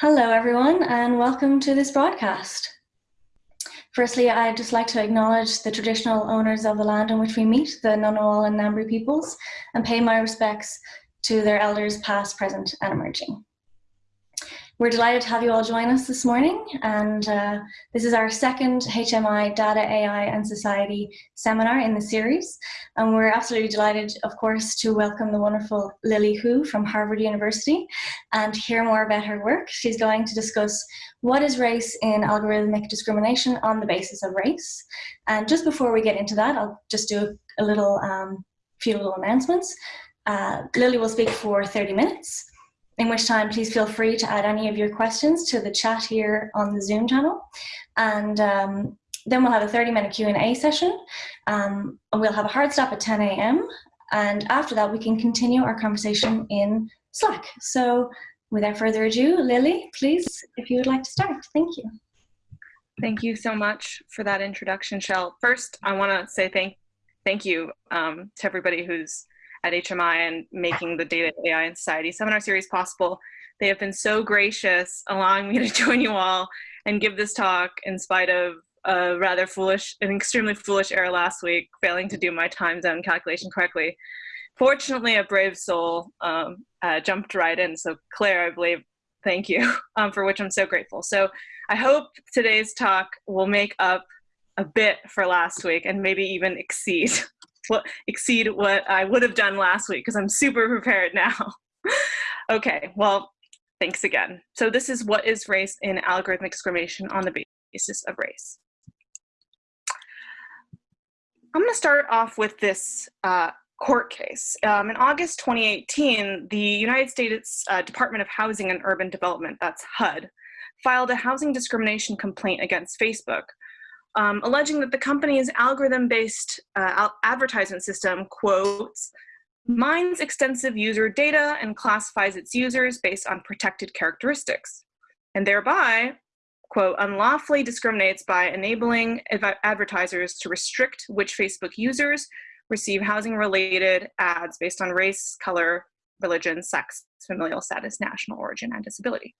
Hello, everyone, and welcome to this broadcast. Firstly, I'd just like to acknowledge the traditional owners of the land on which we meet, the Ngunnawal and Ngambri peoples, and pay my respects to their elders past, present, and emerging. We're delighted to have you all join us this morning, and uh, this is our second HMI Data, AI and Society seminar in the series. And we're absolutely delighted, of course, to welcome the wonderful Lily Hu from Harvard University and hear more about her work. She's going to discuss what is race in algorithmic discrimination on the basis of race. And just before we get into that, I'll just do a little um, few little announcements. Uh, Lily will speak for 30 minutes in which time please feel free to add any of your questions to the chat here on the Zoom channel. And um, then we'll have a 30 minute Q&A session. Um, we'll have a hard stop at 10 a.m. And after that, we can continue our conversation in Slack. So without further ado, Lily, please, if you would like to start. Thank you. Thank you so much for that introduction, Shell. First, I want to say thank, thank you um, to everybody who's at HMI and making the Data, AI, and Society seminar series possible. They have been so gracious, allowing me to join you all and give this talk in spite of a rather foolish, an extremely foolish error last week, failing to do my time zone calculation correctly. Fortunately, a brave soul um, uh, jumped right in. So Claire, I believe, thank you, um, for which I'm so grateful. So I hope today's talk will make up a bit for last week and maybe even exceed what exceed what I would have done last week because I'm super prepared now. okay, well, thanks again. So this is what is race in algorithmic discrimination on the basis of race. I'm going to start off with this uh, court case. Um, in August 2018, the United States uh, Department of Housing and Urban Development, that's HUD, filed a housing discrimination complaint against Facebook um, alleging that the company's algorithm-based uh, advertisement system, quotes, mines extensive user data and classifies its users based on protected characteristics, and thereby, quote, unlawfully discriminates by enabling adv advertisers to restrict which Facebook users receive housing-related ads based on race, color, religion, sex, familial status, national origin, and disability.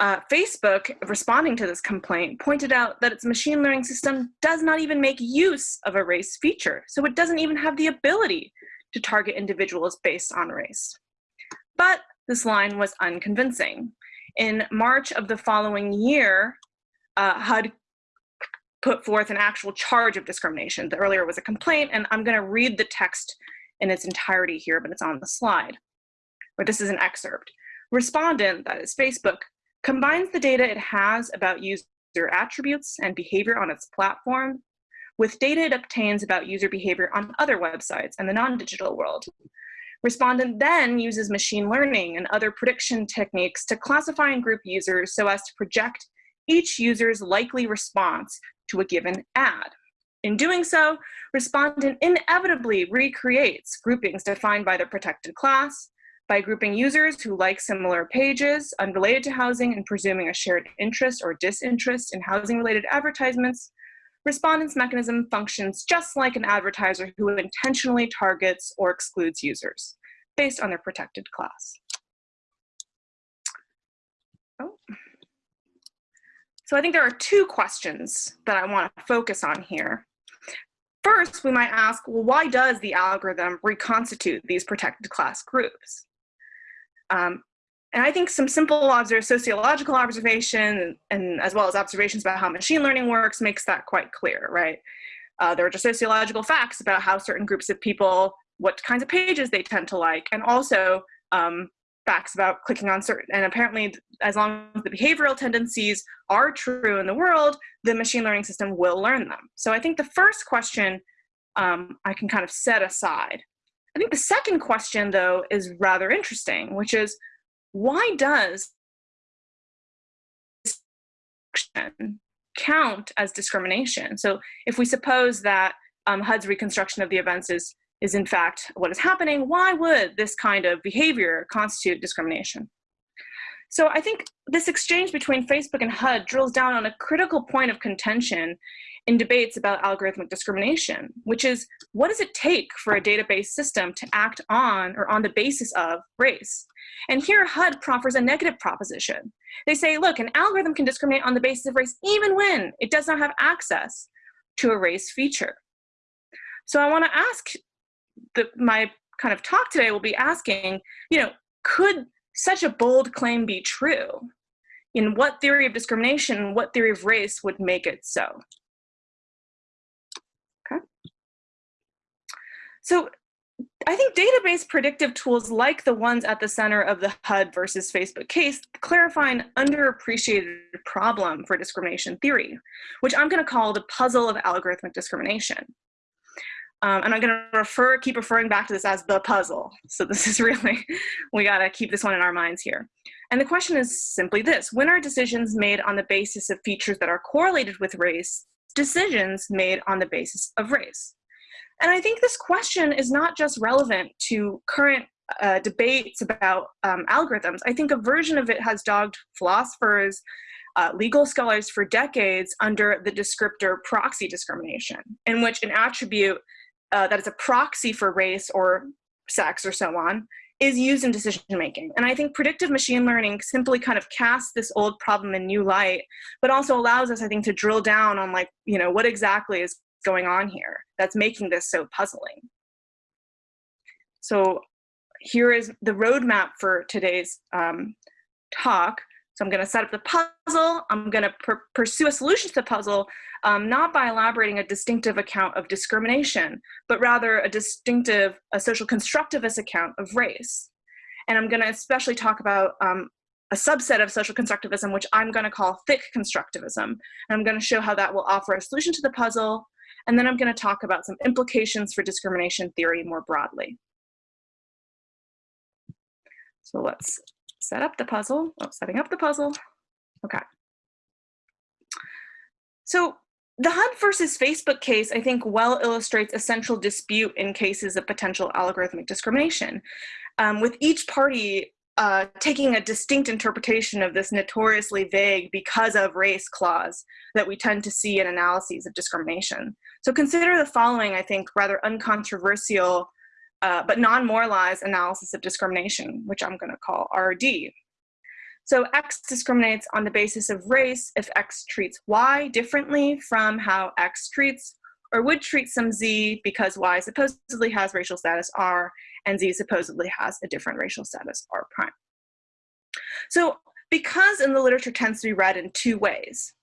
Uh, Facebook, responding to this complaint, pointed out that its machine learning system does not even make use of a race feature, so it doesn't even have the ability to target individuals based on race. But this line was unconvincing. In March of the following year, uh, HUD put forth an actual charge of discrimination. The earlier was a complaint, and I'm gonna read the text in its entirety here, but it's on the slide. But this is an excerpt. Respondent, that is Facebook, combines the data it has about user attributes and behavior on its platform with data it obtains about user behavior on other websites and the non-digital world. Respondent then uses machine learning and other prediction techniques to classify and group users so as to project each user's likely response to a given ad. In doing so, respondent inevitably recreates groupings defined by the protected class, by grouping users who like similar pages unrelated to housing and presuming a shared interest or disinterest in housing-related advertisements, respondent's mechanism functions just like an advertiser who intentionally targets or excludes users based on their protected class. Oh. So I think there are two questions that I want to focus on here. First, we might ask, well, why does the algorithm reconstitute these protected class groups? Um, and I think some simple observ sociological observation and, as well as observations about how machine learning works makes that quite clear, right? Uh, there are just sociological facts about how certain groups of people, what kinds of pages they tend to like, and also um, facts about clicking on certain, and apparently as long as the behavioral tendencies are true in the world, the machine learning system will learn them. So I think the first question um, I can kind of set aside. I think the second question, though, is rather interesting, which is why does count as discrimination? So if we suppose that um, HUD's reconstruction of the events is, is in fact what is happening, why would this kind of behavior constitute discrimination? So I think this exchange between Facebook and HUD drills down on a critical point of contention in debates about algorithmic discrimination, which is what does it take for a database system to act on or on the basis of race? And here HUD proffers a negative proposition. They say, look, an algorithm can discriminate on the basis of race even when it does not have access to a race feature. So I wanna ask, the, my kind of talk today will be asking, you know, could such a bold claim be true? In what theory of discrimination, what theory of race would make it so? Okay. So I think database predictive tools like the ones at the center of the HUD versus Facebook case clarify an underappreciated problem for discrimination theory, which I'm going to call the puzzle of algorithmic discrimination. Um, and I'm going to refer, keep referring back to this as the puzzle. So this is really, we got to keep this one in our minds here. And the question is simply this, when are decisions made on the basis of features that are correlated with race, decisions made on the basis of race? And I think this question is not just relevant to current uh, debates about um, algorithms. I think a version of it has dogged philosophers, uh, legal scholars for decades under the descriptor proxy discrimination, in which an attribute uh, that is a proxy for race or sex or so on is used in decision making. And I think predictive machine learning simply kind of casts this old problem in new light, but also allows us, I think, to drill down on like, you know, what exactly is going on here that's making this so puzzling. So here is the roadmap for today's um, talk. So I'm going to set up the puzzle. I'm going to pursue a solution to the puzzle, um, not by elaborating a distinctive account of discrimination, but rather a distinctive, a social constructivist account of race. And I'm going to especially talk about um, a subset of social constructivism, which I'm going to call thick constructivism. And I'm going to show how that will offer a solution to the puzzle. And then I'm going to talk about some implications for discrimination theory more broadly. So let's set up the puzzle, oh, setting up the puzzle. Okay. So the HUD versus Facebook case, I think, well illustrates a central dispute in cases of potential algorithmic discrimination, um, with each party uh, taking a distinct interpretation of this notoriously vague because of race clause that we tend to see in analyses of discrimination. So consider the following, I think, rather uncontroversial uh, but non-moralized analysis of discrimination, which I'm going to call RD. So X discriminates on the basis of race if X treats Y differently from how X treats or would treat some Z because Y supposedly has racial status R and Z supposedly has a different racial status R prime. So because in the literature tends to be read in two ways.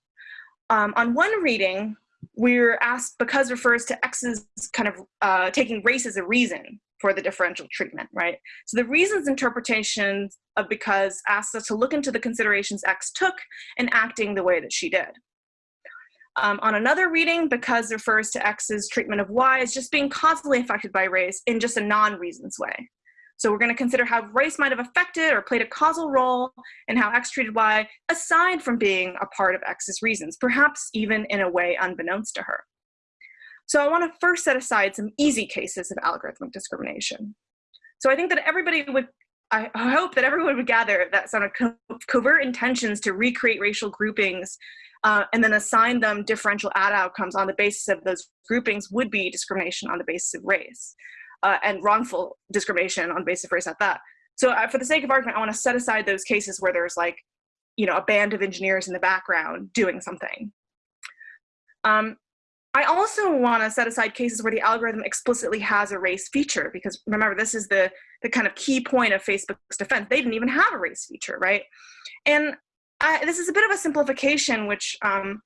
Um, on one reading, we're asked because refers to X's kind of uh, taking race as a reason for the differential treatment, right? So the reasons interpretation of because asks us to look into the considerations X took in acting the way that she did. Um, on another reading, because refers to X's treatment of Y as just being causally affected by race in just a non-reasons way. So we're going to consider how race might have affected or played a causal role in how X treated Y, aside from being a part of X's reasons, perhaps even in a way unbeknownst to her. So I want to first set aside some easy cases of algorithmic discrimination. So I think that everybody would, I hope that everyone would gather that sort of co covert intentions to recreate racial groupings uh, and then assign them differential ad outcomes on the basis of those groupings would be discrimination on the basis of race uh, and wrongful discrimination on basis of race at that. So uh, for the sake of argument, I want to set aside those cases where there's like, you know, a band of engineers in the background doing something. Um, I also want to set aside cases where the algorithm explicitly has a race feature, because remember, this is the, the kind of key point of Facebook's defense. They didn't even have a race feature, right? And I, this is a bit of a simplification, which um,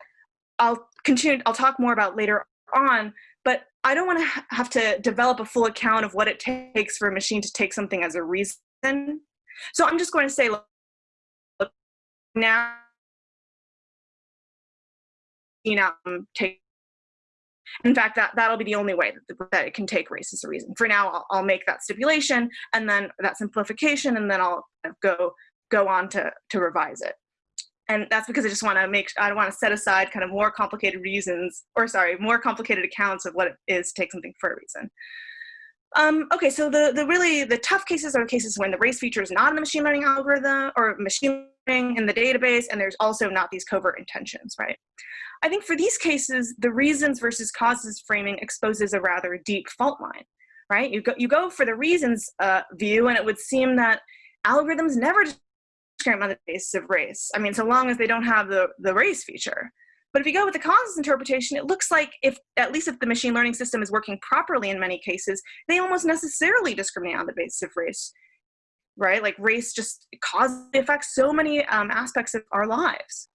I'll continue, I'll talk more about later on, but I don't want to have to develop a full account of what it takes for a machine to take something as a reason. So I'm just going to say, look, now, you know, um, take in fact, that, that'll be the only way that, the, that it can take race as a reason. For now, I'll, I'll, make that stipulation and then that simplification, and then I'll go, go on to, to revise it. And that's because I just want to make, I want to set aside kind of more complicated reasons, or sorry, more complicated accounts of what it is to take something for a reason. Um, okay, so the, the really, the tough cases are cases when the race feature is not in the machine learning algorithm or machine learning in the database, and there's also not these covert intentions, right? I think for these cases, the reasons versus causes framing exposes a rather deep fault line, right? You go, you go for the reasons uh, view, and it would seem that algorithms never on the basis of race. I mean, so long as they don't have the, the race feature. But if you go with the causes interpretation, it looks like if, at least if the machine learning system is working properly in many cases, they almost necessarily discriminate on the basis of race, right? Like race just causes, affects so many um, aspects of our lives.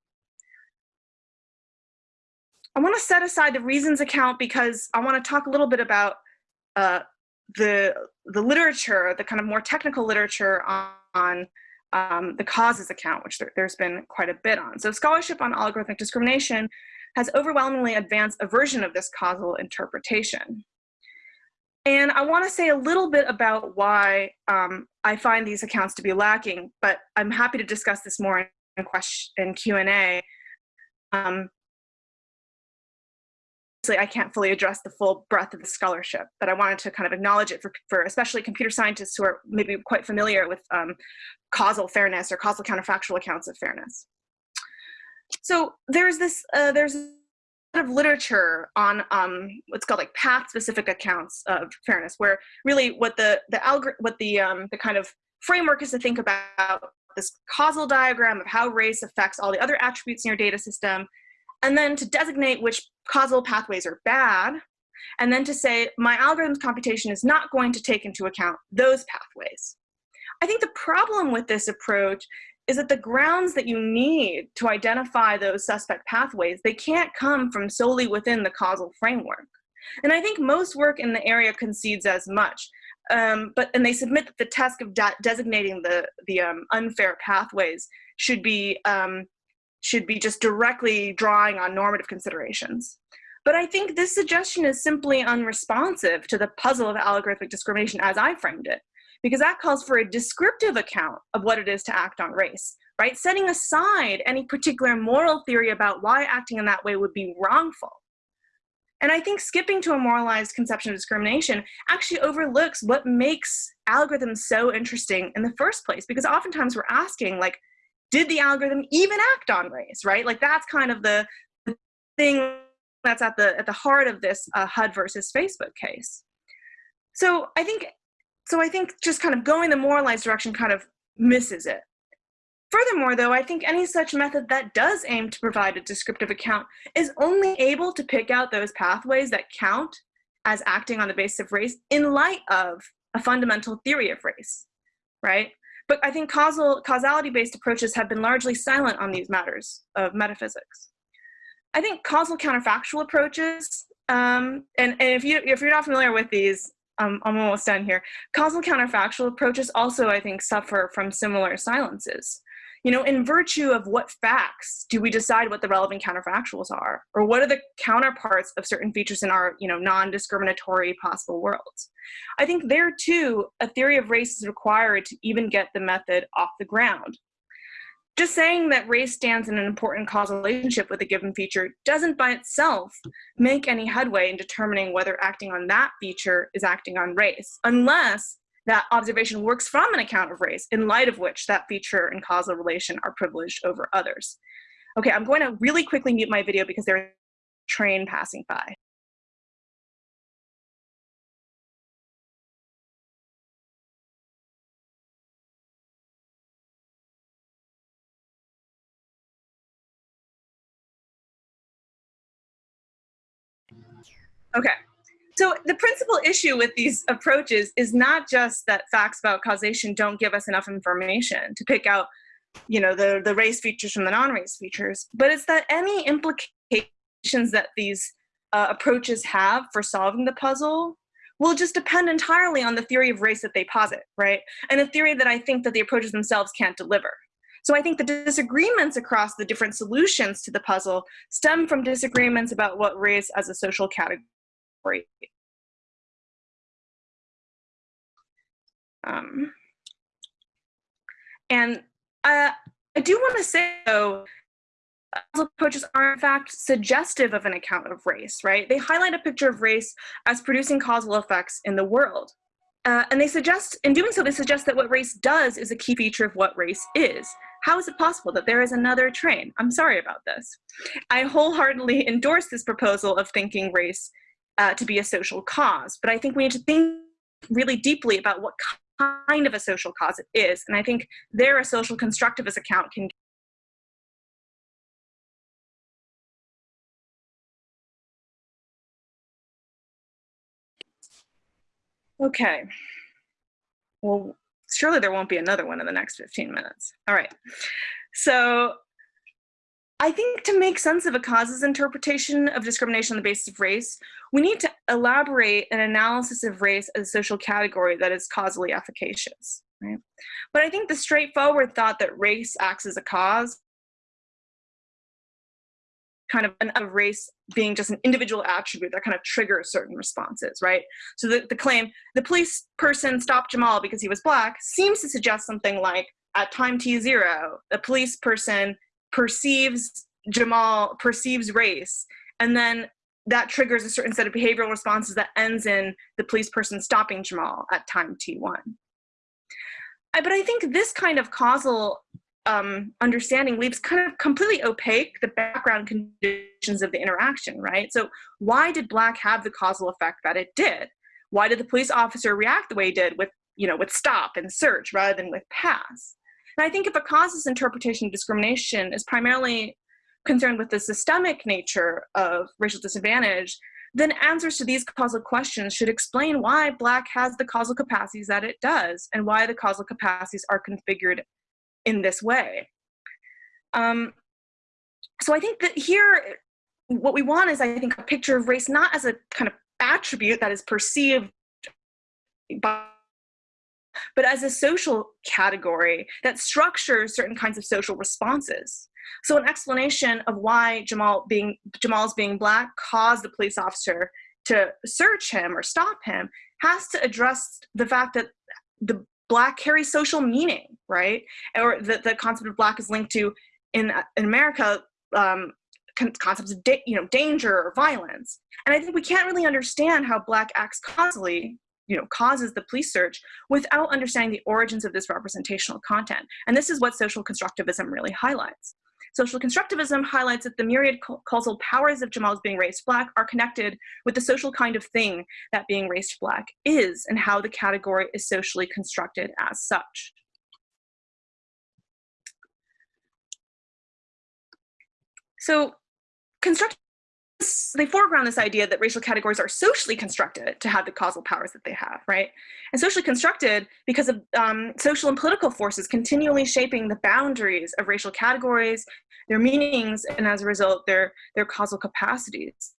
I wanna set aside the reasons account because I wanna talk a little bit about uh, the, the literature, the kind of more technical literature on, on um, the causes account, which there, has been quite a bit on. So scholarship on algorithmic discrimination has overwhelmingly advanced a version of this causal interpretation. And I want to say a little bit about why um, I find these accounts to be lacking, but I'm happy to discuss this more in question in Q&A. Um, I can't fully address the full breadth of the scholarship, but I wanted to kind of acknowledge it for, for especially computer scientists who are maybe quite familiar with um, causal fairness or causal counterfactual accounts of fairness. So there's this, uh, there's a lot of literature on um, what's called like path-specific accounts of fairness, where really what the the what the um, the kind of framework is to think about this causal diagram of how race affects all the other attributes in your data system, and then to designate which causal pathways are bad, and then to say my algorithm's computation is not going to take into account those pathways. I think the problem with this approach is that the grounds that you need to identify those suspect pathways, they can't come from solely within the causal framework. And I think most work in the area concedes as much. Um, but and they submit that the task of designating the the um, unfair pathways should be um, should be just directly drawing on normative considerations. But I think this suggestion is simply unresponsive to the puzzle of algorithmic discrimination as I framed it because that calls for a descriptive account of what it is to act on race, right? Setting aside any particular moral theory about why acting in that way would be wrongful. And I think skipping to a moralized conception of discrimination actually overlooks what makes algorithms so interesting in the first place, because oftentimes we're asking, like, did the algorithm even act on race, right? Like that's kind of the thing that's at the at the heart of this uh, HUD versus Facebook case. So I think so I think just kind of going the moralized direction kind of misses it. Furthermore, though, I think any such method that does aim to provide a descriptive account is only able to pick out those pathways that count as acting on the basis of race in light of a fundamental theory of race, right? But I think causal causality-based approaches have been largely silent on these matters of metaphysics. I think causal counterfactual approaches, um, and, and if you if you're not familiar with these, um, I'm almost done here. Causal counterfactual approaches also, I think, suffer from similar silences. You know, in virtue of what facts do we decide what the relevant counterfactuals are? Or what are the counterparts of certain features in our, you know, non-discriminatory possible worlds? I think there too, a theory of race is required to even get the method off the ground. Just saying that race stands in an important causal relationship with a given feature doesn't by itself make any headway in determining whether acting on that feature is acting on race, unless that observation works from an account of race, in light of which that feature and causal relation are privileged over others. Okay, I'm going to really quickly mute my video because there's a train passing by. Okay. So the principal issue with these approaches is not just that facts about causation don't give us enough information to pick out, you know, the, the race features from the non-race features, but it's that any implications that these uh, approaches have for solving the puzzle will just depend entirely on the theory of race that they posit, right? And a theory that I think that the approaches themselves can't deliver. So I think the disagreements across the different solutions to the puzzle stem from disagreements about what race as a social category. Um, and uh, I do want to say, though, approaches are in fact suggestive of an account of race, right? They highlight a picture of race as producing causal effects in the world. Uh, and they suggest, in doing so, they suggest that what race does is a key feature of what race is. How is it possible that there is another train? I'm sorry about this. I wholeheartedly endorse this proposal of thinking race uh, to be a social cause, but I think we need to think really deeply about what kind of a social cause it is. And I think there a social constructivist account can Okay. Well, surely there won't be another one in the next 15 minutes. All right. So I think to make sense of a cause's interpretation of discrimination on the basis of race, we need to elaborate an analysis of race as a social category that is causally efficacious. Right? But I think the straightforward thought that race acts as a cause kind of an, a race being just an individual attribute that kind of triggers certain responses, right? So the, the claim, the police person stopped Jamal because he was black, seems to suggest something like, at time t zero, the police person perceives Jamal, perceives race, and then that triggers a certain set of behavioral responses that ends in the police person stopping Jamal at time t1. I, but I think this kind of causal um, understanding leaves kind of completely opaque the background conditions of the interaction, right? So why did black have the causal effect that it did? Why did the police officer react the way he did with, you know, with stop and search rather than with pass? And I think if a causes interpretation of discrimination is primarily concerned with the systemic nature of racial disadvantage, then answers to these causal questions should explain why Black has the causal capacities that it does and why the causal capacities are configured in this way. Um, so I think that here, what we want is, I think, a picture of race not as a kind of attribute that is perceived by but as a social category that structures certain kinds of social responses. So an explanation of why Jamal being Jamal's being black caused the police officer to search him or stop him has to address the fact that the black carries social meaning, right? Or that the concept of black is linked to in in America um, concepts of you know danger or violence. And I think we can't really understand how black acts causally you know causes the police search without understanding the origins of this representational content. And this is what social constructivism really highlights. Social constructivism highlights that the myriad causal powers of Jamal's being raised black are connected with the social kind of thing that being raised black is and how the category is socially constructed as such. So they foreground this idea that racial categories are socially constructed to have the causal powers that they have, right? And socially constructed because of um, social and political forces continually shaping the boundaries of racial categories, their meanings, and as a result, their, their causal capacities.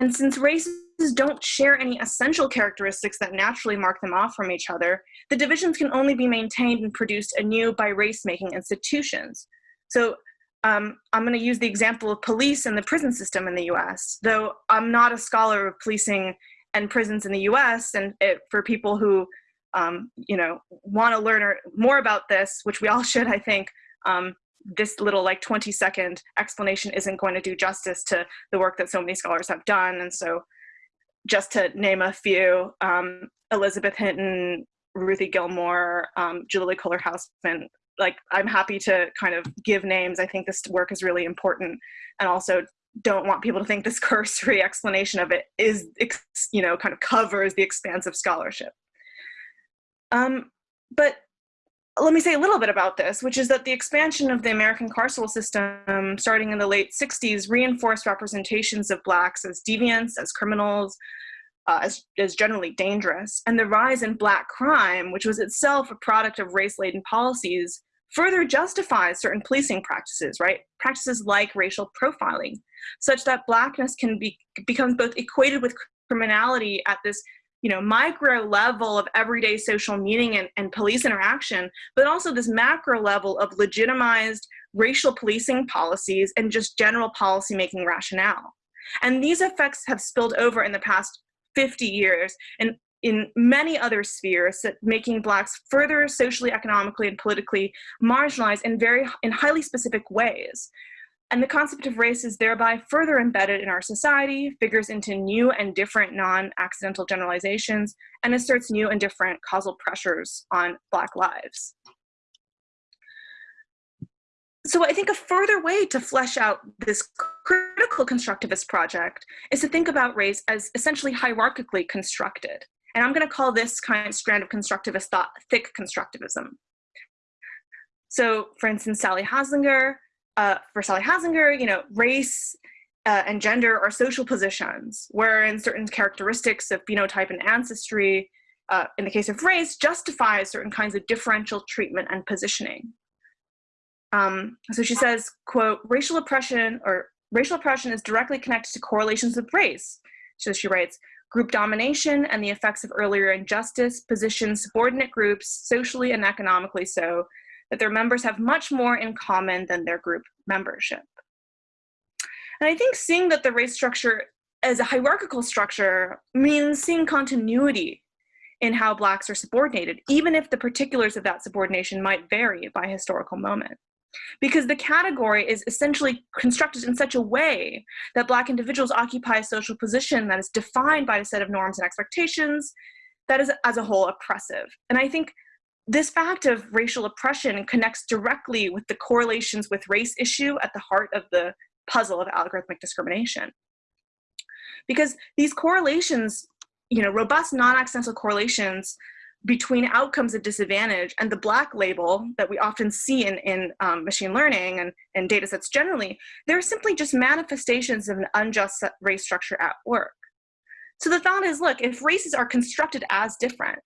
And since races don't share any essential characteristics that naturally mark them off from each other, the divisions can only be maintained and produced anew by race-making institutions. So um, I'm going to use the example of police and the prison system in the US, though I'm not a scholar of policing and prisons in the US, and it, for people who um, you know, want to learn more about this, which we all should, I think, um, this little like 20 second explanation isn't going to do justice to the work that so many scholars have done. And so just to name a few, um, Elizabeth Hinton, Ruthie Gilmore, um, Julie Kohler-Hausmann, like I'm happy to kind of give names. I think this work is really important and also don't want people to think this cursory explanation of it is, you know, kind of covers the expanse of scholarship. Um, but let me say a little bit about this, which is that the expansion of the American carceral system starting in the late 60s reinforced representations of blacks as deviants, as criminals, uh, as, as generally dangerous. And the rise in black crime, which was itself a product of race-laden policies, further justifies certain policing practices, right? Practices like racial profiling, such that blackness can be becomes both equated with criminality at this you know, micro level of everyday social meaning and, and police interaction, but also this macro level of legitimized racial policing policies and just general policymaking rationale. And these effects have spilled over in the past 50 years and in many other spheres making blacks further socially, economically, and politically marginalized in very in highly specific ways. And the concept of race is thereby further embedded in our society, figures into new and different non-accidental generalizations, and asserts new and different causal pressures on Black lives. So I think a further way to flesh out this critical constructivist project is to think about race as essentially hierarchically constructed. And I'm going to call this kind of strand of constructivist thought thick constructivism. So for instance, Sally Haslanger, uh, for Sally Haslanger, you know, race uh, and gender are social positions, wherein certain characteristics of phenotype and ancestry, uh, in the case of race, justify certain kinds of differential treatment and positioning. Um, so she says, quote, racial oppression or racial oppression is directly connected to correlations with race. So she writes, group domination and the effects of earlier injustice position subordinate groups, socially and economically so, that their members have much more in common than their group membership. And I think seeing that the race structure as a hierarchical structure means seeing continuity in how Blacks are subordinated, even if the particulars of that subordination might vary by historical moment. Because the category is essentially constructed in such a way that Black individuals occupy a social position that is defined by a set of norms and expectations that is, as a whole, oppressive. And I think this fact of racial oppression connects directly with the correlations with race issue at the heart of the puzzle of algorithmic discrimination. Because these correlations, you know, robust non-accidental correlations between outcomes of disadvantage and the black label that we often see in, in um, machine learning and, and data sets generally, they're simply just manifestations of an unjust race structure at work. So the thought is, look, if races are constructed as different,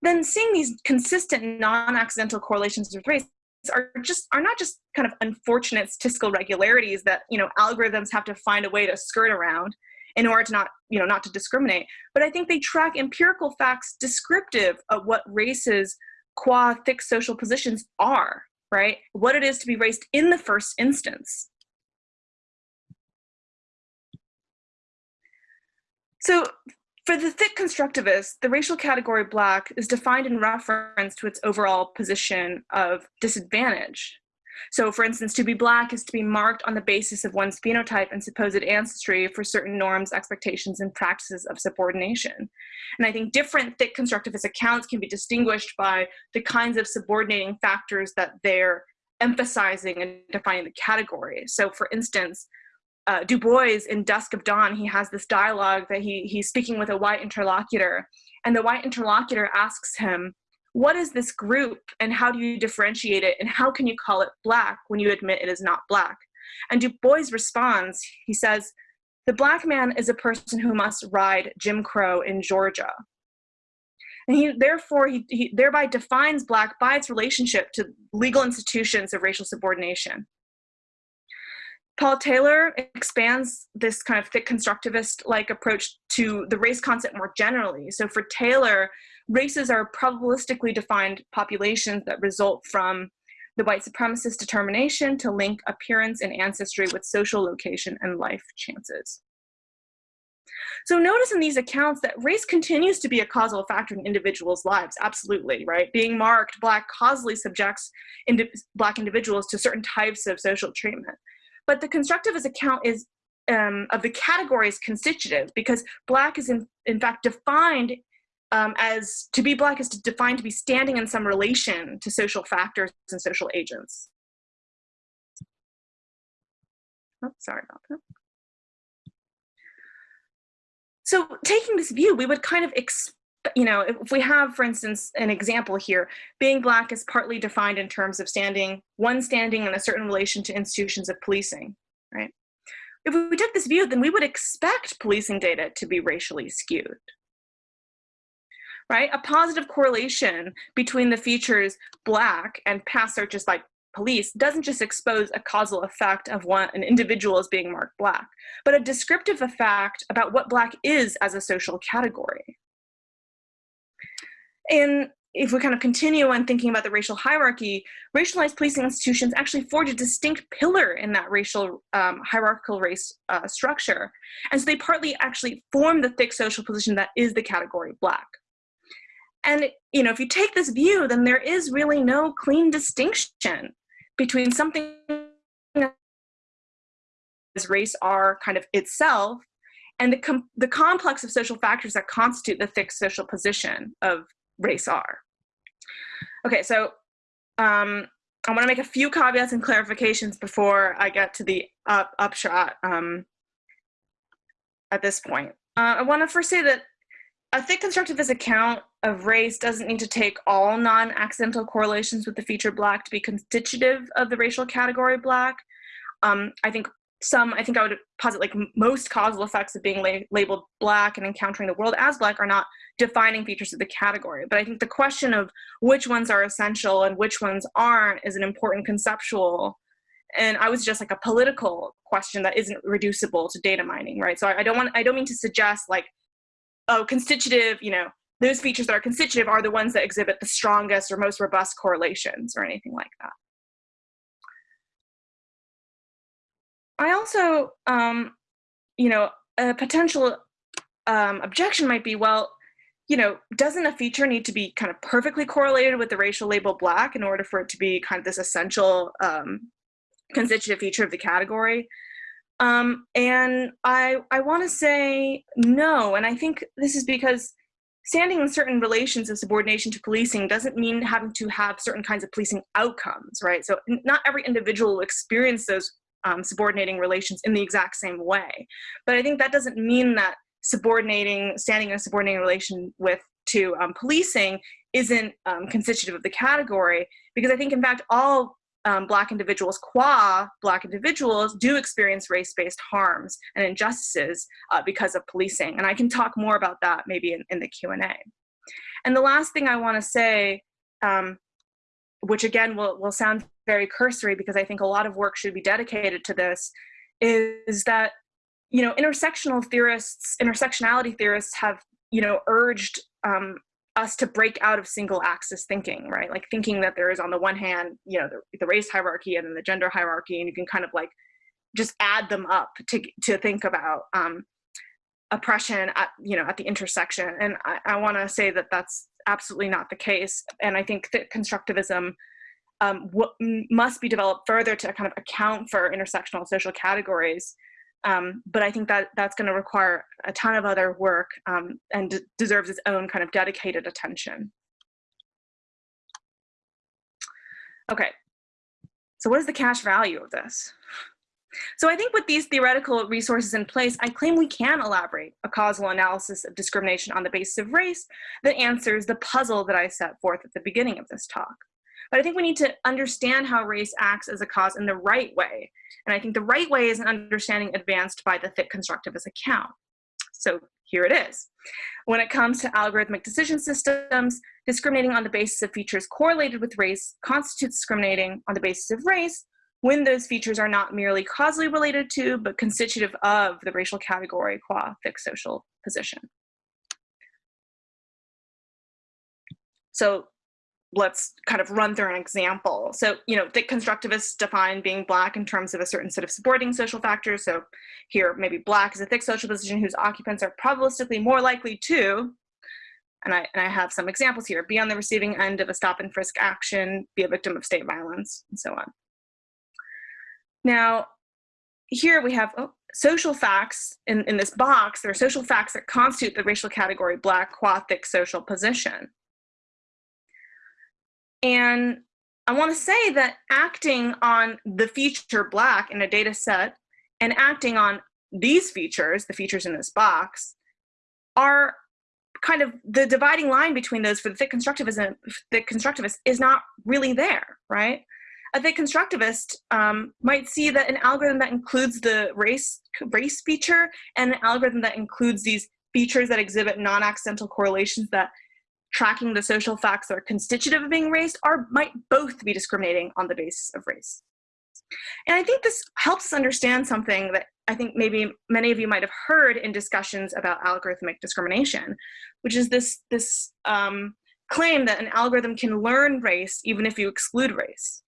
then seeing these consistent non-accidental correlations with race are just are not just kind of unfortunate statistical regularities that you know algorithms have to find a way to skirt around in order to not you know not to discriminate. But i think they track empirical facts descriptive of what races qua thick social positions are right? What it is to be raced in the first instance. So for the thick constructivist, the racial category black is defined in reference to its overall position of disadvantage. So for instance, to be black is to be marked on the basis of one's phenotype and supposed ancestry for certain norms, expectations, and practices of subordination. And I think different thick constructivist accounts can be distinguished by the kinds of subordinating factors that they're emphasizing and defining the category. So for instance, uh, Du Bois in Dusk of Dawn, he has this dialogue that he, he's speaking with a white interlocutor, and the white interlocutor asks him, what is this group and how do you differentiate it and how can you call it black when you admit it is not black? And Du Bois responds, he says, the black man is a person who must ride Jim Crow in Georgia. And he therefore he, he thereby defines black by its relationship to legal institutions of racial subordination. Paul Taylor expands this kind of thick constructivist-like approach to the race concept more generally. So for Taylor, races are probabilistically defined populations that result from the white supremacist determination to link appearance and ancestry with social location and life chances. So notice in these accounts that race continues to be a causal factor in individuals' lives, absolutely, right? Being marked black causally subjects indi black individuals to certain types of social treatment. But the constructivist account is um, of the category is constitutive because black is in, in fact defined um, as to be black is to defined to be standing in some relation to social factors and social agents. Oh, sorry about that. So taking this view, we would kind of you know, if we have, for instance, an example here, being black is partly defined in terms of standing, one standing in a certain relation to institutions of policing, right? If we took this view, then we would expect policing data to be racially skewed, right? A positive correlation between the features black and past searches by police doesn't just expose a causal effect of one an individual as being marked black, but a descriptive effect about what black is as a social category. And if we kind of continue on thinking about the racial hierarchy, racialized policing institutions actually forge a distinct pillar in that racial um, hierarchical race uh, structure. And so they partly actually form the thick social position that is the category black. And you know, if you take this view, then there is really no clean distinction between something as race R kind of itself, and the, com the complex of social factors that constitute the thick social position of race R. Okay, so um, I want to make a few caveats and clarifications before I get to the up, upshot um, at this point. Uh, I want to first say that a thick constructivist account of race doesn't need to take all non-accidental correlations with the feature black to be constitutive of the racial category black. Um, I think some, I think I would posit like most causal effects of being la labeled black and encountering the world as black are not defining features of the category. But I think the question of which ones are essential and which ones aren't is an important conceptual and I was just like a political question that isn't reducible to data mining, right? So I, I don't want, I don't mean to suggest like oh, constitutive, you know, those features that are constitutive are the ones that exhibit the strongest or most robust correlations or anything like that. I also, um, you know, a potential um, objection might be, well, you know, doesn't a feature need to be kind of perfectly correlated with the racial label black in order for it to be kind of this essential um, constitutive feature of the category? Um, and I, I want to say no. And I think this is because standing in certain relations of subordination to policing doesn't mean having to have certain kinds of policing outcomes, right? So not every individual will experience those um, subordinating relations in the exact same way. But I think that doesn't mean that subordinating, standing in a subordinating relation with to um, policing isn't um, constitutive of the category, because I think in fact all um, Black individuals, qua Black individuals, do experience race-based harms and injustices uh, because of policing. And I can talk more about that maybe in, in the Q&A. And the last thing I wanna say, um, which again will, will sound very cursory because I think a lot of work should be dedicated to this, is that you know, intersectional theorists, intersectionality theorists have you know, urged um, us to break out of single axis thinking, right? Like thinking that there is on the one hand, you know, the, the race hierarchy and then the gender hierarchy, and you can kind of like just add them up to, to think about um, oppression at, you know, at the intersection. And I, I wanna say that that's absolutely not the case. And I think that constructivism um, must be developed further to kind of account for intersectional social categories um, but I think that that's going to require a ton of other work um, and deserves its own kind of dedicated attention. Okay, so what is the cash value of this? So I think with these theoretical resources in place, I claim we can elaborate a causal analysis of discrimination on the basis of race that answers the puzzle that I set forth at the beginning of this talk. But I think we need to understand how race acts as a cause in the right way. And I think the right way is an understanding advanced by the thick constructivist account. So here it is. When it comes to algorithmic decision systems, discriminating on the basis of features correlated with race constitutes discriminating on the basis of race when those features are not merely causally related to, but constitutive of the racial category qua thick social position. So let's kind of run through an example. So, you know, thick constructivists define being black in terms of a certain set of supporting social factors. So here, maybe black is a thick social position whose occupants are probabilistically more likely to, and I, and I have some examples here, be on the receiving end of a stop and frisk action, be a victim of state violence, and so on. Now, here we have oh, social facts in, in this box. There are social facts that constitute the racial category black qua thick social position. And I want to say that acting on the feature black in a data set and acting on these features, the features in this box, are kind of the dividing line between those for the thick constructivism, the constructivist is not really there, right? A thick constructivist um, might see that an algorithm that includes the race race feature and an algorithm that includes these features that exhibit non-accidental correlations that tracking the social facts that are constitutive of being race are might both be discriminating on the basis of race. And I think this helps understand something that I think maybe many of you might have heard in discussions about algorithmic discrimination, which is this, this um, claim that an algorithm can learn race even if you exclude race,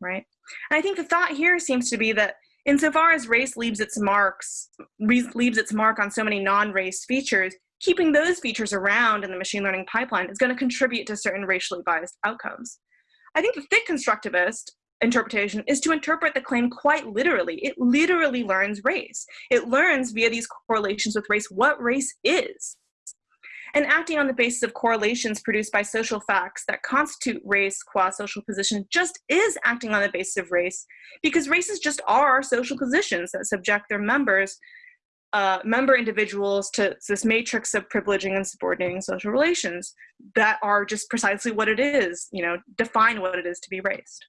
right? And I think the thought here seems to be that insofar as race leaves its marks, leaves its mark on so many non-race features, keeping those features around in the machine learning pipeline is going to contribute to certain racially biased outcomes. I think the thick constructivist interpretation is to interpret the claim quite literally. It literally learns race. It learns via these correlations with race what race is. And acting on the basis of correlations produced by social facts that constitute race qua social position just is acting on the basis of race because races just are social positions that subject their members uh, member individuals to this matrix of privileging and subordinating social relations that are just precisely what it is, you know, define what it is to be raced.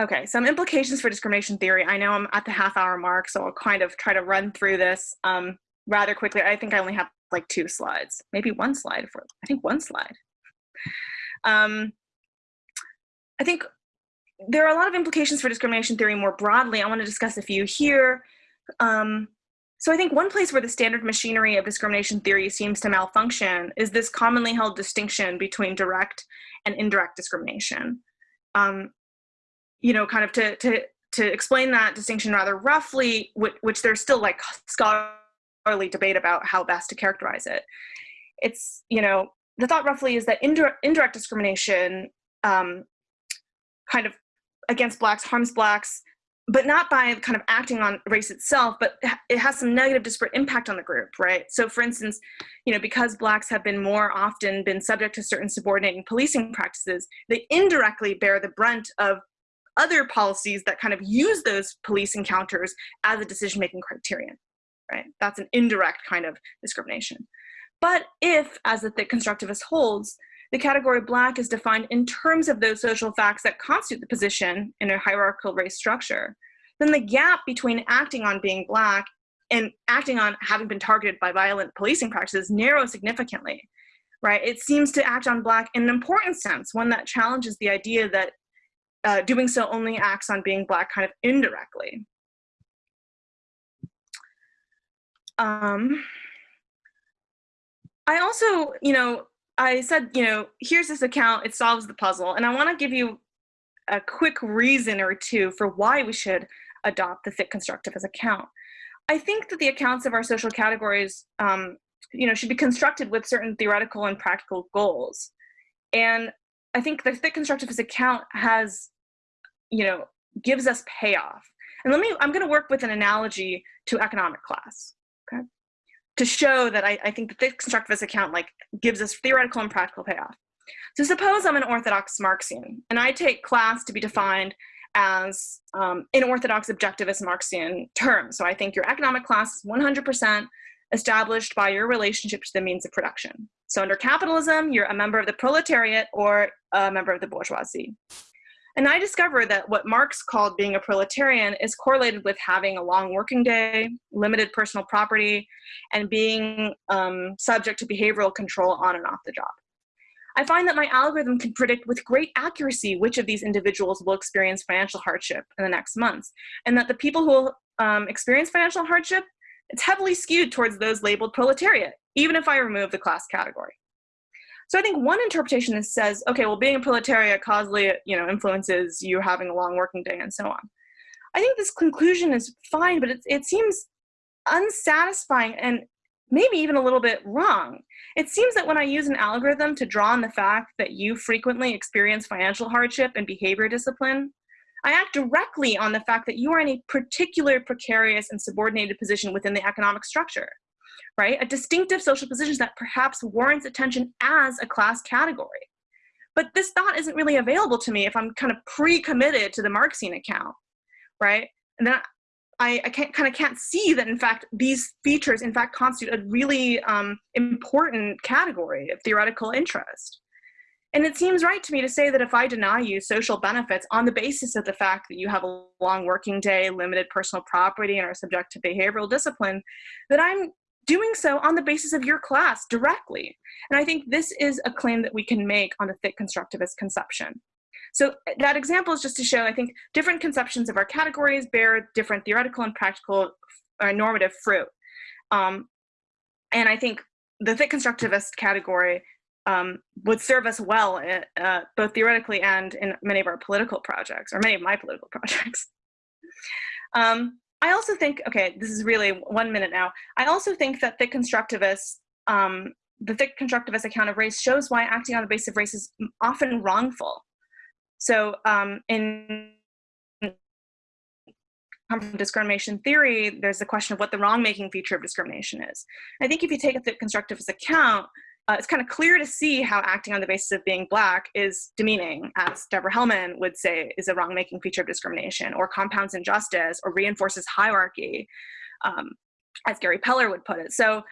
Okay, some implications for discrimination theory. I know I'm at the half hour mark, so I'll kind of try to run through this um, rather quickly. I think I only have like two slides, maybe one slide for, I think one slide. Um, I think there are a lot of implications for discrimination theory more broadly. I want to discuss a few here. Um, so I think one place where the standard machinery of discrimination theory seems to malfunction is this commonly held distinction between direct and indirect discrimination. Um, you know, kind of to, to, to explain that distinction rather roughly, which, which there's still like scholarly debate about how best to characterize it. It's, you know, the thought roughly is that indirect, indirect discrimination um, kind of against blacks harms blacks but not by kind of acting on race itself, but it has some negative disparate impact on the group, right? So for instance, you know, because blacks have been more often been subject to certain subordinating policing practices, they indirectly bear the brunt of other policies that kind of use those police encounters as a decision-making criterion, right? That's an indirect kind of discrimination. But if, as the thick constructivist holds, the category black is defined in terms of those social facts that constitute the position in a hierarchical race structure, then the gap between acting on being black and acting on having been targeted by violent policing practices narrows significantly, right? It seems to act on black in an important sense, one that challenges the idea that uh, doing so only acts on being black kind of indirectly. Um, I also, you know, I said, you know, here's this account, it solves the puzzle. And I want to give you a quick reason or two for why we should adopt the thick constructivist account. I think that the accounts of our social categories, um, you know, should be constructed with certain theoretical and practical goals. And I think the thick constructivist account has, you know, gives us payoff. And let me, I'm going to work with an analogy to economic class. To show that I, I think that the constructivist account like gives us theoretical and practical payoff. So suppose I'm an orthodox Marxian and I take class to be defined as um, in orthodox objectivist Marxian terms. So I think your economic class is 100% established by your relationship to the means of production. So under capitalism, you're a member of the proletariat or a member of the bourgeoisie. And I discovered that what Marx called being a proletarian is correlated with having a long working day, limited personal property, and being um, subject to behavioral control on and off the job. I find that my algorithm can predict with great accuracy which of these individuals will experience financial hardship in the next months, and that the people who will um, experience financial hardship, it's heavily skewed towards those labeled proletariat, even if I remove the class category. So I think one interpretation is says, okay, well, being a proletariat causally, you know, influences you having a long working day and so on. I think this conclusion is fine, but it, it seems unsatisfying and maybe even a little bit wrong. It seems that when I use an algorithm to draw on the fact that you frequently experience financial hardship and behavior discipline, I act directly on the fact that you are in a particular precarious and subordinated position within the economic structure right? A distinctive social position that perhaps warrants attention as a class category. But this thought isn't really available to me if I'm kind of pre-committed to the Marxian account, right? And then I, I can't, kind of can't see that in fact these features in fact constitute a really um, important category of theoretical interest. And it seems right to me to say that if I deny you social benefits on the basis of the fact that you have a long working day, limited personal property, and are subject to behavioral discipline, that I'm doing so on the basis of your class directly. And I think this is a claim that we can make on the thick constructivist conception. So that example is just to show, I think, different conceptions of our categories bear different theoretical and practical or uh, normative fruit. Um, and I think the thick constructivist category um, would serve us well, uh, uh both theoretically and in many of our political projects, or many of my political projects. Um, I also think, okay, this is really one minute now. I also think that thick constructivists, um, the thick constructivist account of race shows why acting on the basis of race is often wrongful. So um, in discrimination theory, there's the question of what the wrong-making feature of discrimination is. I think if you take a thick constructivist account, uh, it's kind of clear to see how acting on the basis of being black is demeaning, as Deborah Hellman would say is a wrong-making feature of discrimination, or compounds injustice, or reinforces hierarchy, um, as Gary Peller would put it. So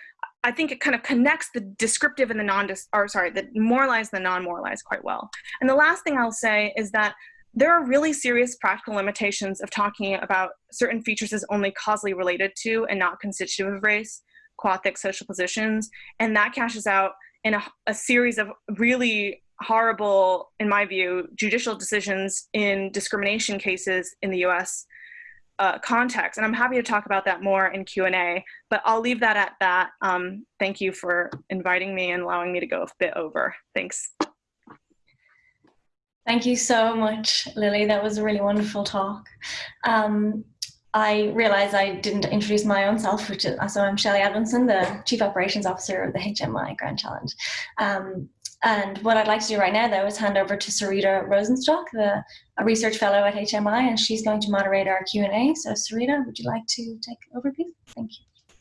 I think it kind of connects the descriptive and the non, or sorry, the moralized and the non-moralized quite well. And the last thing I'll say is that there are really serious practical limitations of talking about certain features as only causally related to and not constitutive of race, qua thick social positions, and that cashes out in a, a series of really horrible, in my view, judicial decisions in discrimination cases in the US uh, context. And I'm happy to talk about that more in Q&A, but I'll leave that at that. Um, thank you for inviting me and allowing me to go a bit over. Thanks. Thank you so much, Lily. That was a really wonderful talk. Um, I realize I didn't introduce my own self, which is, so I'm Shelley Edmondson, the Chief Operations Officer of the HMI Grand Challenge. Um, and what I'd like to do right now, though, is hand over to Sarita Rosenstock, the research fellow at HMI, and she's going to moderate our Q&A. So Sarita, would you like to take over, please? Thank you.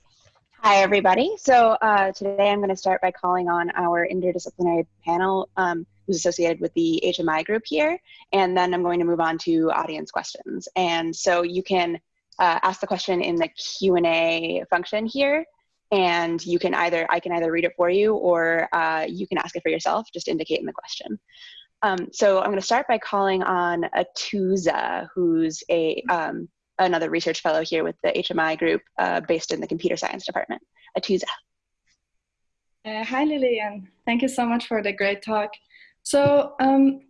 Hi, everybody. So uh, today I'm going to start by calling on our interdisciplinary panel um, who's associated with the HMI group here, and then I'm going to move on to audience questions. And so you can uh, ask the question in the Q&A function here, and you can either, I can either read it for you or uh, you can ask it for yourself, just indicate in the question. Um, so I'm going to start by calling on Atoosa, who's a um, another research fellow here with the HMI group uh, based in the computer science department. Atoosa. Uh, hi, Lillian. Thank you so much for the great talk. So um,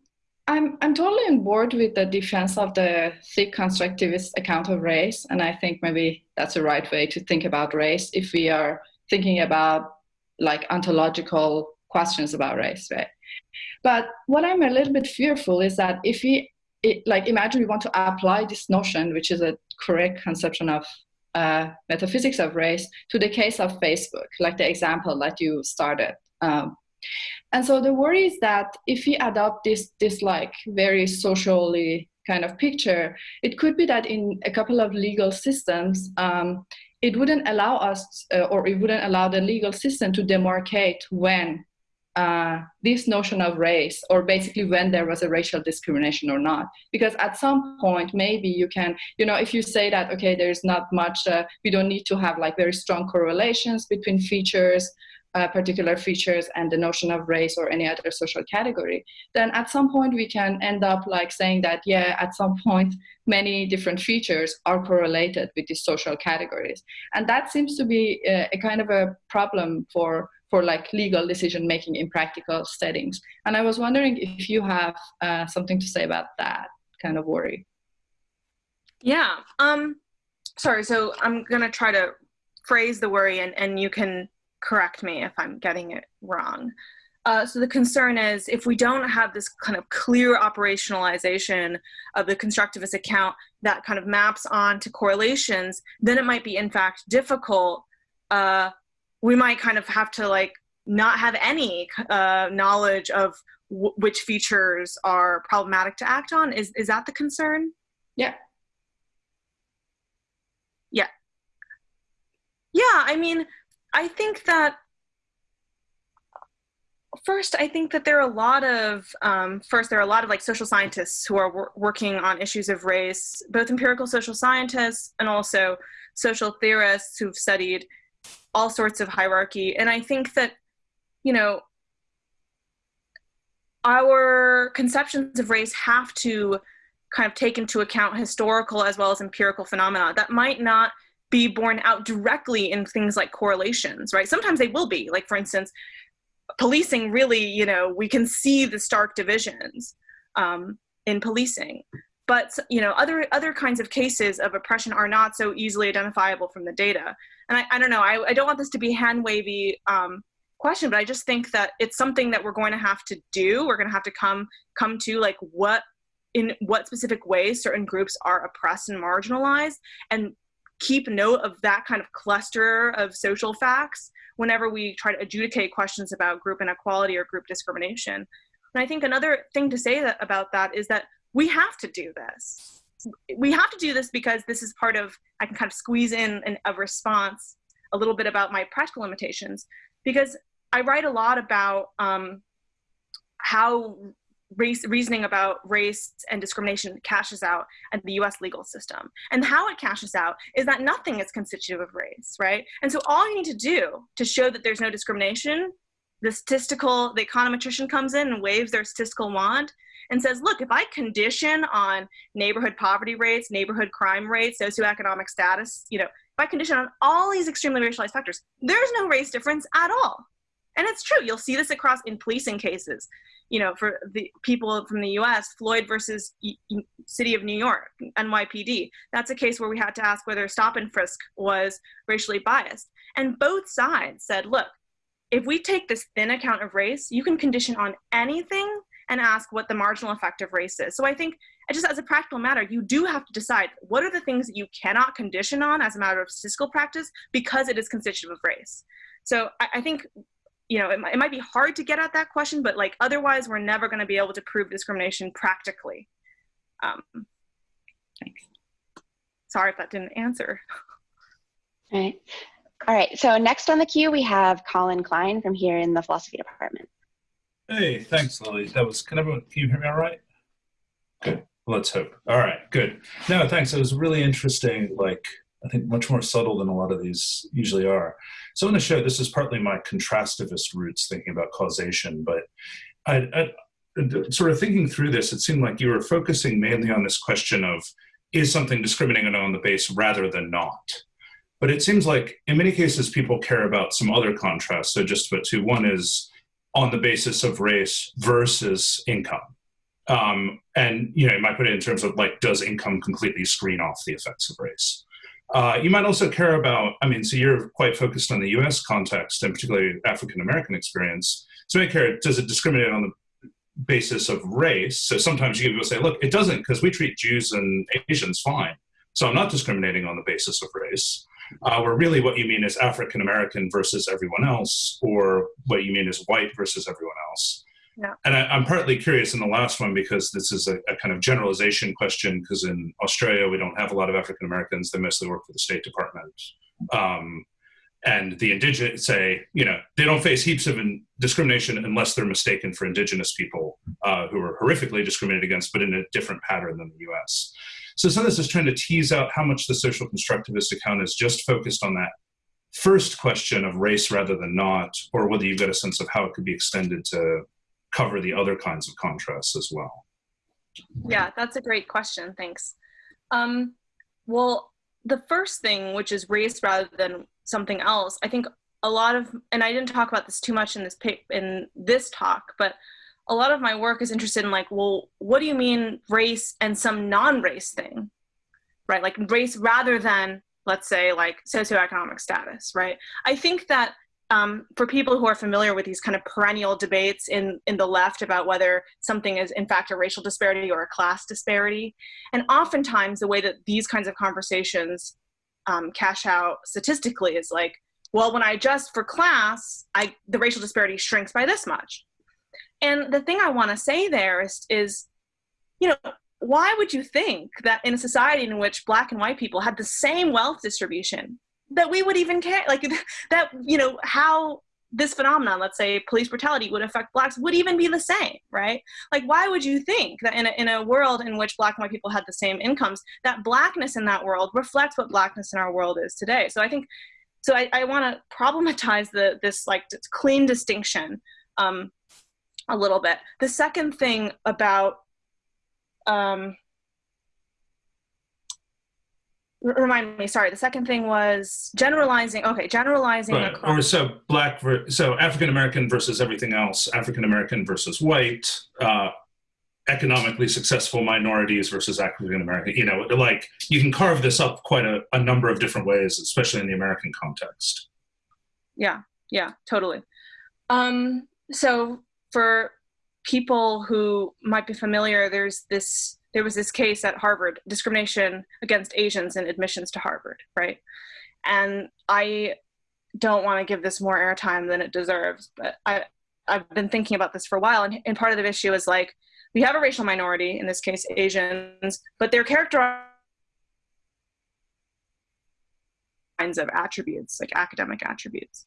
I'm, I'm totally on board with the defense of the thick constructivist account of race. And I think maybe that's the right way to think about race if we are thinking about like ontological questions about race, right? But what I'm a little bit fearful is that if we, it, like imagine we want to apply this notion, which is a correct conception of uh, metaphysics of race, to the case of Facebook, like the example that you started. Um, and so the worry is that if we adopt this, this like very socially kind of picture, it could be that in a couple of legal systems, um, it wouldn't allow us, uh, or it wouldn't allow the legal system to demarcate when uh, this notion of race, or basically when there was a racial discrimination or not. Because at some point, maybe you can, you know, if you say that, okay, there's not much, uh, we don't need to have like very strong correlations between features, uh, particular features and the notion of race or any other social category, then at some point we can end up like saying that, yeah, at some point, many different features are correlated with these social categories. And that seems to be a, a kind of a problem for for like legal decision making in practical settings. And I was wondering if you have uh, something to say about that kind of worry. Yeah. Um, sorry. So I'm gonna try to phrase the worry, and and you can correct me if I'm getting it wrong. Uh, so the concern is if we don't have this kind of clear operationalization of the constructivist account that kind of maps on to correlations, then it might be in fact difficult. Uh, we might kind of have to like not have any uh, knowledge of which features are problematic to act on. Is, is that the concern? Yeah. Yeah. Yeah, I mean, I think that first, I think that there are a lot of, um, first, there are a lot of like social scientists who are wor working on issues of race, both empirical social scientists and also social theorists who've studied all sorts of hierarchy. And I think that, you know, our conceptions of race have to kind of take into account historical as well as empirical phenomena that might not be borne out directly in things like correlations, right? Sometimes they will be, like for instance, policing really, you know, we can see the stark divisions um, in policing. But you know, other other kinds of cases of oppression are not so easily identifiable from the data. And I, I don't know, I, I don't want this to be hand wavy um, question, but I just think that it's something that we're going to have to do. We're going to have to come come to like what in what specific ways certain groups are oppressed and marginalized and keep note of that kind of cluster of social facts whenever we try to adjudicate questions about group inequality or group discrimination. And I think another thing to say that, about that is that we have to do this. We have to do this because this is part of, I can kind of squeeze in an, a response, a little bit about my practical limitations, because I write a lot about um, how race reasoning about race and discrimination cashes out in the US legal system. And how it cashes out is that nothing is constitutive of race, right? And so all you need to do to show that there's no discrimination, the statistical, the econometrician comes in and waves their statistical wand and says, look, if I condition on neighborhood poverty rates, neighborhood crime rates, socioeconomic status, you know, if I condition on all these extremely racialized factors, there's no race difference at all. And it's true. You'll see this across in policing cases you know, for the people from the US, Floyd versus City of New York, NYPD. That's a case where we had to ask whether stop and frisk was racially biased. And both sides said, look, if we take this thin account of race, you can condition on anything and ask what the marginal effect of race is. So I think just as a practical matter, you do have to decide what are the things that you cannot condition on as a matter of statistical practice because it is constitutive of race. So I, I think you know, it, it might be hard to get at that question, but like otherwise we're never going to be able to prove discrimination practically. Um, thanks. Sorry if that didn't answer. All right. All right, so next on the queue, we have Colin Klein from here in the philosophy department. Hey, thanks, Lily. That was, can everyone, can you hear me all right? Good, let's hope. All right, good. No, thanks, it was really interesting, like, I think much more subtle than a lot of these usually are. So in the show, this is partly my contrastivist roots thinking about causation, but I, I, sort of thinking through this, it seemed like you were focusing mainly on this question of is something discriminating on the base rather than not? But it seems like in many cases people care about some other contrasts. So just put two, one is on the basis of race versus income. Um, and you know, you might put it in terms of like, does income completely screen off the effects of race? Uh, you might also care about, I mean, so you're quite focused on the US context and particularly African American experience. So you care, does it discriminate on the basis of race? So sometimes you people say, look, it doesn't because we treat Jews and Asians fine. So I'm not discriminating on the basis of race. Uh, where really what you mean is African American versus everyone else, or what you mean is white versus everyone else. Yeah. And I, am partly curious in the last one because this is a, a kind of generalization question because in Australia we don't have a lot of African Americans. They mostly work for the State Department. Um, and the indigenous say, you know, they don't face heaps of discrimination unless they're mistaken for indigenous people uh, who are horrifically discriminated against, but in a different pattern than the US. So some of this is trying to tease out how much the social constructivist account is just focused on that first question of race rather than not, or whether you've got a sense of how it could be extended to cover the other kinds of contrasts as well? Yeah, that's a great question. Thanks. Um, well, the first thing, which is race rather than something else, I think a lot of, and I didn't talk about this too much in this in this talk, but a lot of my work is interested in like, well, what do you mean race and some non-race thing, right? Like race rather than, let's say, like socioeconomic status, right? I think that um, for people who are familiar with these kind of perennial debates in, in the left about whether something is in fact a racial disparity or a class disparity, and oftentimes the way that these kinds of conversations um, cash out statistically is like, well, when I adjust for class, I, the racial disparity shrinks by this much. And the thing I want to say there is, is, you know, why would you think that in a society in which black and white people had the same wealth distribution that we would even care like that you know how this phenomenon let's say police brutality would affect blacks would even be the same right? Like why would you think that in a, in a world in which black and white people had the same incomes that blackness in that world reflects what blackness in our world is today? So i think so i, I want to problematize the this like clean distinction um, a little bit. The second thing about um, remind me sorry the second thing was generalizing okay generalizing right. or so black so african american versus everything else african american versus white uh, economically successful minorities versus african american you know like you can carve this up quite a, a number of different ways especially in the american context yeah yeah totally um so for people who might be familiar there's this there was this case at Harvard, discrimination against Asians in admissions to Harvard, right? And I don't want to give this more airtime than it deserves, but I, I've been thinking about this for a while, and, and part of the issue is like we have a racial minority, in this case Asians, but they're characterized kinds of attributes, like academic attributes.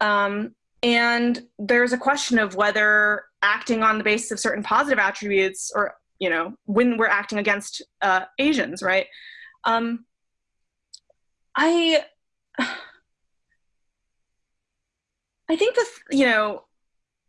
Um, and there's a question of whether acting on the basis of certain positive attributes or, you know, when we're acting against uh, Asians, right? Um, I, I think that, you know,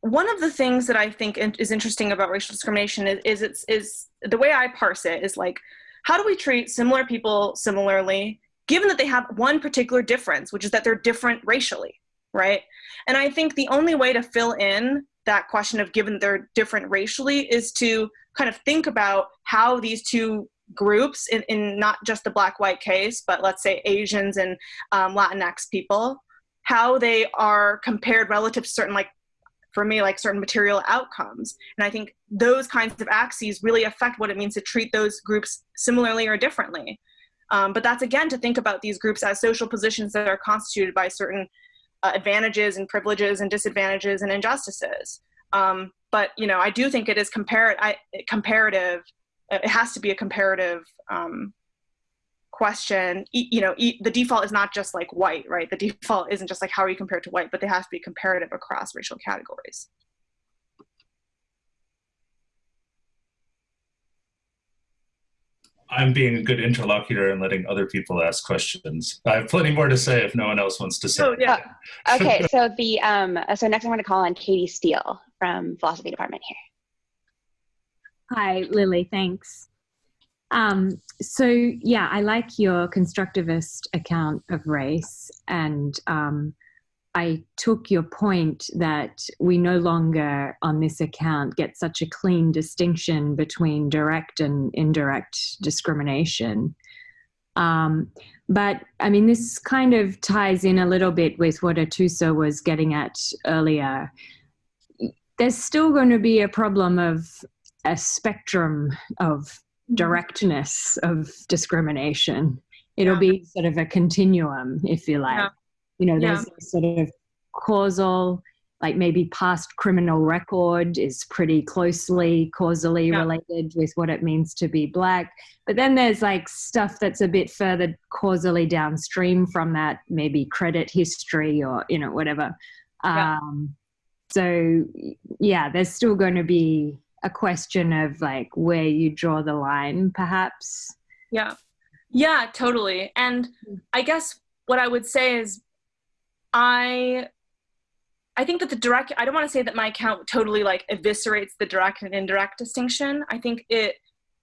one of the things that I think is interesting about racial discrimination is, is it's is the way I parse it is like, how do we treat similar people similarly, given that they have one particular difference, which is that they're different racially, right? And I think the only way to fill in that question of given they're different racially is to kind of think about how these two groups in, in not just the black white case but let's say asians and um, latinx people how they are compared relative to certain like for me like certain material outcomes. And i think those kinds of axes really affect what it means to treat those groups similarly or differently. Um, but that's again to think about these groups as social positions that are constituted by certain uh, advantages and privileges and disadvantages and injustices. Um, but you know i do think it is compar- I, comparative it has to be a comparative um, question, you know, the default is not just like white, right? The default isn't just like how are you compared to white, but they have to be comparative across racial categories. I'm being a good interlocutor and letting other people ask questions. I have plenty more to say if no one else wants to say. Oh, yeah. Okay, so the um, so next I'm going to call on Katie Steele from philosophy department here. Hi, Lily. Thanks. Um, so yeah, I like your constructivist account of race, and um, I took your point that we no longer, on this account, get such a clean distinction between direct and indirect discrimination. Um, but I mean, this kind of ties in a little bit with what Atoosa was getting at earlier. There's still going to be a problem of a spectrum of Mm-hmm. directness of discrimination. It'll yeah. be sort of a continuum, if you like. Yeah. You know, there's yeah. sort of causal, like maybe past criminal record is pretty closely causally related with what it means to be black. But then there's like stuff that's a bit further causally downstream from that, maybe credit history or, you know, whatever. Um, so, yeah, there's still going to be a question of like where you draw the line perhaps. Yeah. Yeah totally. And i guess what i would say is i i think that the direct i don't want to say that my account totally like eviscerates the direct and indirect distinction. I think it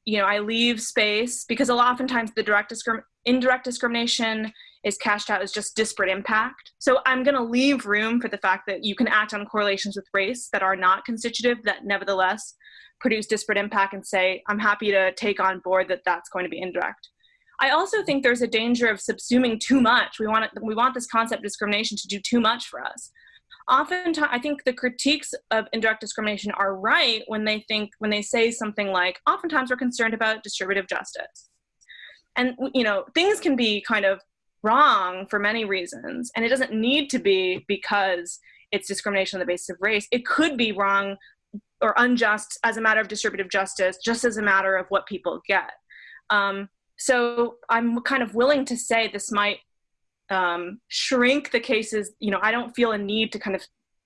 you know i leave space because a lot oftentimes the direct discrim- indirect discrimination is cashed out as just disparate impact. So I'm going to leave room for the fact that you can act on correlations with race that are not constitutive, that nevertheless produce disparate impact and say, I'm happy to take on board that that's going to be indirect. I also think there's a danger of subsuming too much. We want, it, we want this concept of discrimination to do too much for us. Oftentimes, I think the critiques of indirect discrimination are right when they think, when they say something like, oftentimes we're concerned about distributive justice. And, you know, things can be kind of wrong for many reasons. And it doesn't need to be because it's discrimination on the basis of race. It could be wrong or unjust as a matter of distributive justice, just as a matter of what people get. Um, so I'm kind of willing to say this might um, shrink the cases. You know, I don't feel a need to kind of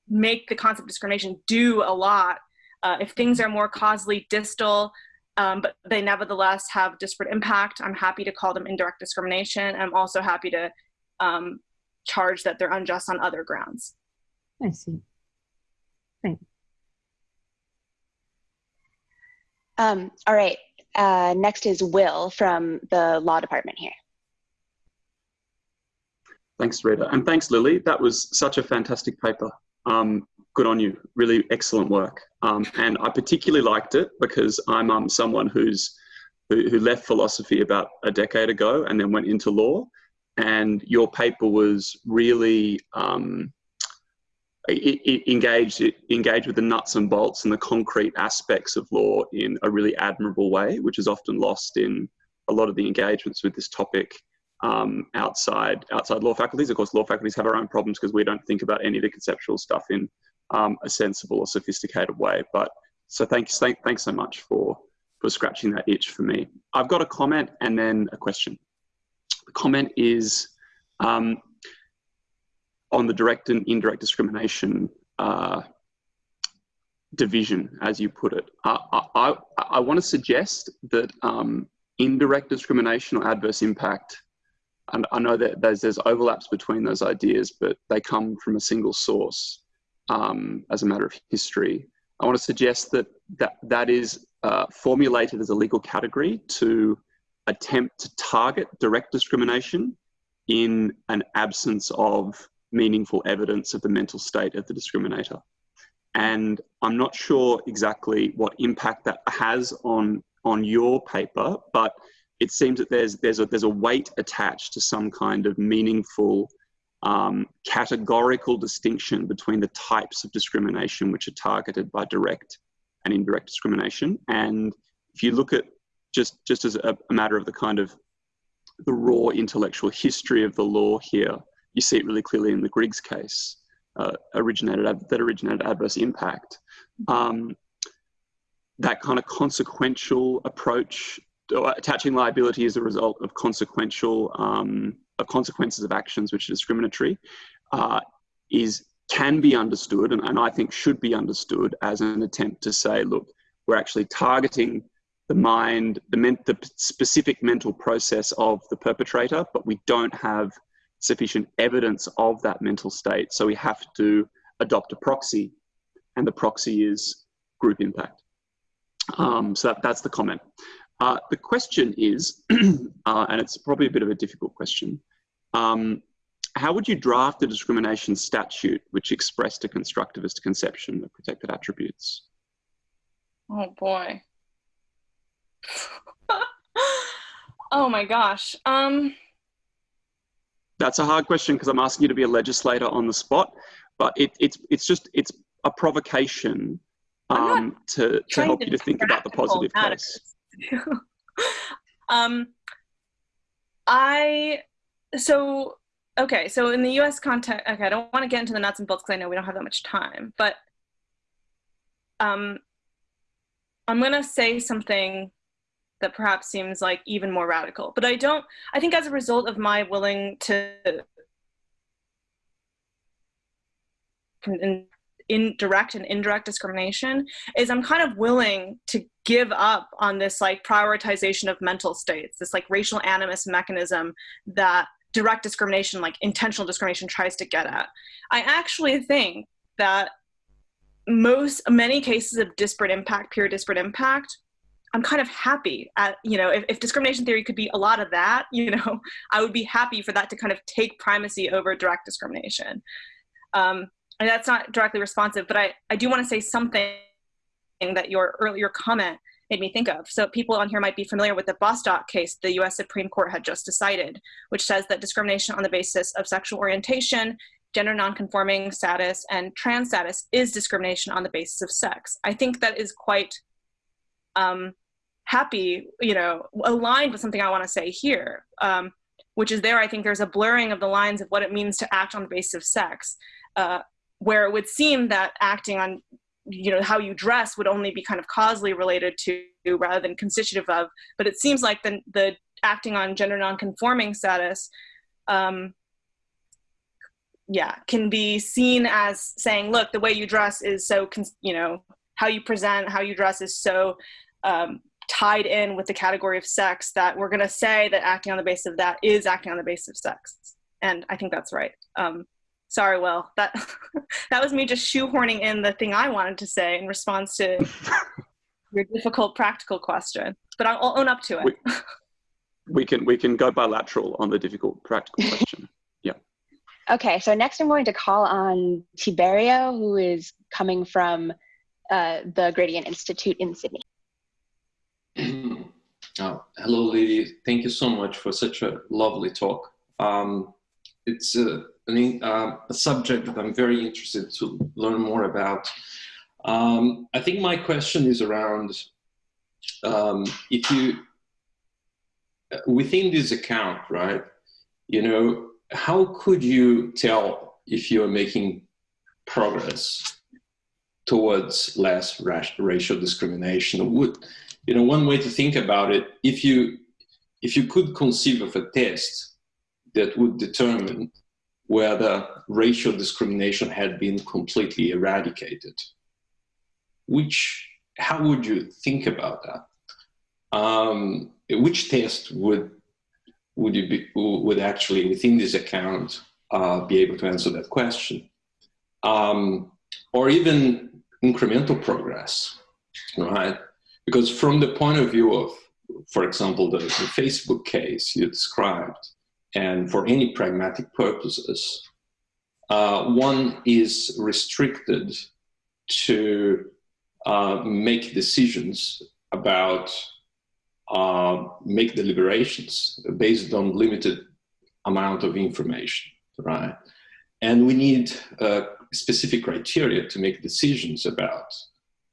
make the concept of discrimination do a lot. Uh, if things are more causally distal, um, but they nevertheless have disparate impact. I'm happy to call them indirect discrimination. I'm also happy to um, charge that they're unjust on other grounds. I see. Thanks. Um, all right. Uh, next is Will from the law department here. Thanks, Rita. And thanks, Lily. That was such a fantastic paper. Um, good on you. Really excellent work. Um, and I particularly liked it because I'm um, someone who's who, who, left philosophy about a decade ago and then went into law. And your paper was really um, it, it engaged it engaged with the nuts and bolts and the concrete aspects of law in a really admirable way, which is often lost in a lot of the engagements with this topic um, outside outside law faculties. Of course, law faculties have our own problems because we don't think about any of the conceptual stuff in um, a sensible or sophisticated way. But so thanks, thank, thanks so much for for scratching that itch for me. I've got a comment and then a question. The comment is um, on the direct and indirect discrimination uh, division, as you put it. I, I, I want to suggest that um, indirect discrimination or adverse impact, and I know that there's, there's overlaps between those ideas, but they come from a single source um, as a matter of history. I want to suggest that that, that is uh, formulated as a legal category to attempt to target direct discrimination in an absence of meaningful evidence of the mental state of the discriminator. And I'm not sure exactly what impact that has on, on your paper, but it seems that there's, there's, a, there's a weight attached to some kind of meaningful um, categorical distinction between the types of discrimination which are targeted by direct and indirect discrimination. And if you look at just, just as a, a matter of the kind of the raw intellectual history of the law here, you see it really clearly in the Griggs case, uh, originated that originated adverse impact. Um, that kind of consequential approach, attaching liability as a result of consequential um, of consequences of actions which are discriminatory, uh, is can be understood, and, and I think should be understood as an attempt to say, look, we're actually targeting the mind, the, men, the specific mental process of the perpetrator, but we don't have sufficient evidence of that mental state. So we have to adopt a proxy, and the proxy is group impact. Um, so that, that's the comment. Uh, the question is, uh, and it's probably a bit of a difficult question, um, how would you draft a discrimination statute which expressed a constructivist conception of protected attributes? Oh boy. oh my gosh. Um, that's a hard question because I'm asking you to be a legislator on the spot, but it, it's it's just it's a provocation um, to to help to you to think about the positive case. um, I so okay. So in the U.S. context, okay, I don't want to get into the nuts and bolts because I know we don't have that much time, but um, I'm gonna say something that perhaps seems like even more radical. But I don't, I think as a result of my willing to in, direct and indirect discrimination is I'm kind of willing to give up on this like prioritization of mental states, this like racial animus mechanism that direct discrimination, like intentional discrimination tries to get at. I actually think that most, many cases of disparate impact, pure disparate impact, I'm kind of happy at, you know, if, if, discrimination theory could be a lot of that, you know, I would be happy for that to kind of take primacy over direct discrimination. Um, and that's not directly responsive, but I, I do want to say something that your earlier comment made me think of. So people on here might be familiar with the Bostock case the US Supreme Court had just decided, which says that discrimination on the basis of sexual orientation, gender nonconforming status, and trans status is discrimination on the basis of sex. I think that is quite um, happy, you know, aligned with something I want to say here, um, which is there. I think there's a blurring of the lines of what it means to act on the basis of sex, uh, where it would seem that acting on, you know, how you dress would only be kind of causally related to rather than constitutive of. But it seems like the the acting on gender nonconforming status. Um, yeah, can be seen as saying, look, the way you dress is so, you know, how you present, how you dress is so um, tied in with the category of sex that we're going to say that acting on the basis of that is acting on the basis of sex. And I think that's right. Um, sorry, Will. That that was me just shoehorning in the thing I wanted to say in response to your difficult practical question. But I'll, I'll own up to it. We, we can we can go bilateral on the difficult practical question. Yeah. Okay, so next I'm going to call on Tiberio, who is coming from uh, the Gradient Institute in Sydney. Uh, hello, Lily. Thank you so much for such a lovely talk. Um, it's a, an, uh, a, subject that I'm very interested to learn more about. Um, I think my question is around um, if you, within this account, right, you know, how could you tell if you're making progress towards less racial discrimination. Would, you know, one way to think about it, if you, if you could conceive of a test that would determine whether racial discrimination had been completely eradicated, which, how would you think about that? Um, which test would would you be would actually within this account uh, be able to answer that question, um, or even incremental progress, right? Because from the point of view of, for example, the, the Facebook case you described, and for any pragmatic purposes, uh, one is restricted to uh, make decisions about uh, make deliberations based on limited amount of information, right? And we need uh, specific criteria to make decisions about,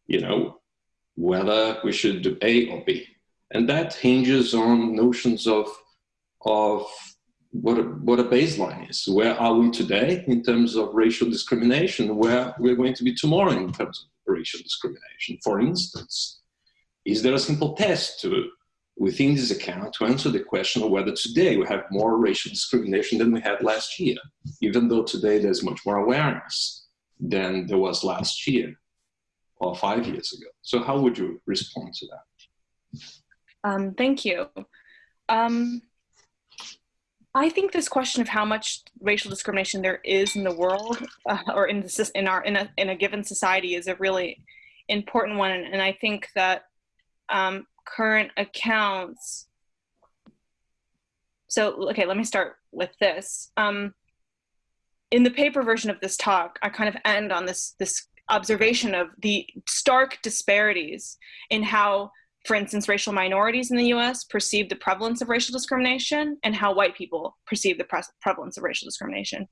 you know, whether we should do A or B. And that hinges on notions of, of what a, what a baseline is. Where are we today in terms of racial discrimination? Where we're going to be tomorrow in terms of racial discrimination? For instance, is there a simple test to within this account to answer the question of whether today we have more racial discrimination than we had last year, even though today there's much more awareness than there was last year or five years ago. So how would you respond to that? Um, thank you. Um, I think this question of how much racial discrimination there is in the world uh, or in, the, in, our, in, a, in a given society is a really important one. And I think that um, current accounts. So, okay, let me start with this. Um, in the paper version of this talk, I kind of end on this, this observation of the stark disparities in how, for instance, racial minorities in the US perceive the prevalence of racial discrimination and how white people perceive the pre prevalence of racial discrimination.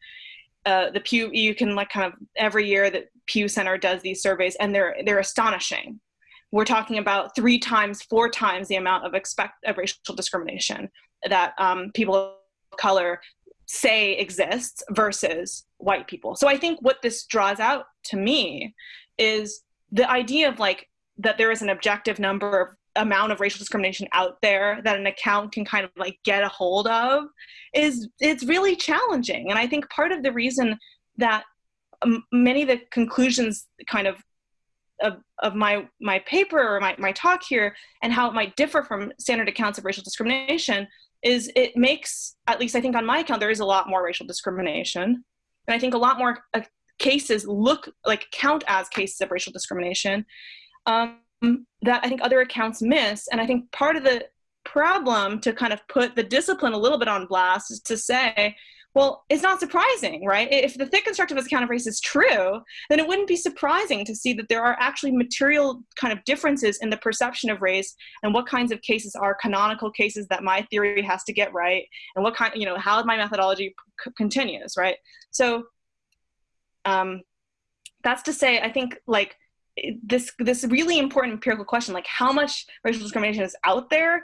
Uh, the Pew, you can like kind of every year that Pew Center does these surveys and they're, they're astonishing we're talking about three times, four times the amount of expect of racial discrimination that um, people of color say exists versus white people. So I think what this draws out to me is the idea of like that there is an objective number of amount of racial discrimination out there that an account can kind of like get a hold of is it's really challenging and i think part of the reason that um, many of the conclusions kind of of, of my, my paper or my, my talk here and how it might differ from standard accounts of racial discrimination is it makes, at least I think on my account, there is a lot more racial discrimination. And I think a lot more uh, cases look like count as cases of racial discrimination um, that I think other accounts miss. And I think part of the problem to kind of put the discipline a little bit on blast is to say, well, it's not surprising, right? If the thick constructivist account of race is true, then it wouldn't be surprising to see that there are actually material kind of differences in the perception of race and what kinds of cases are canonical cases that my theory has to get right and what kind, you know, how my methodology continues, right? So um, that's to say, I think like this this really important empirical question like how much racial discrimination is out there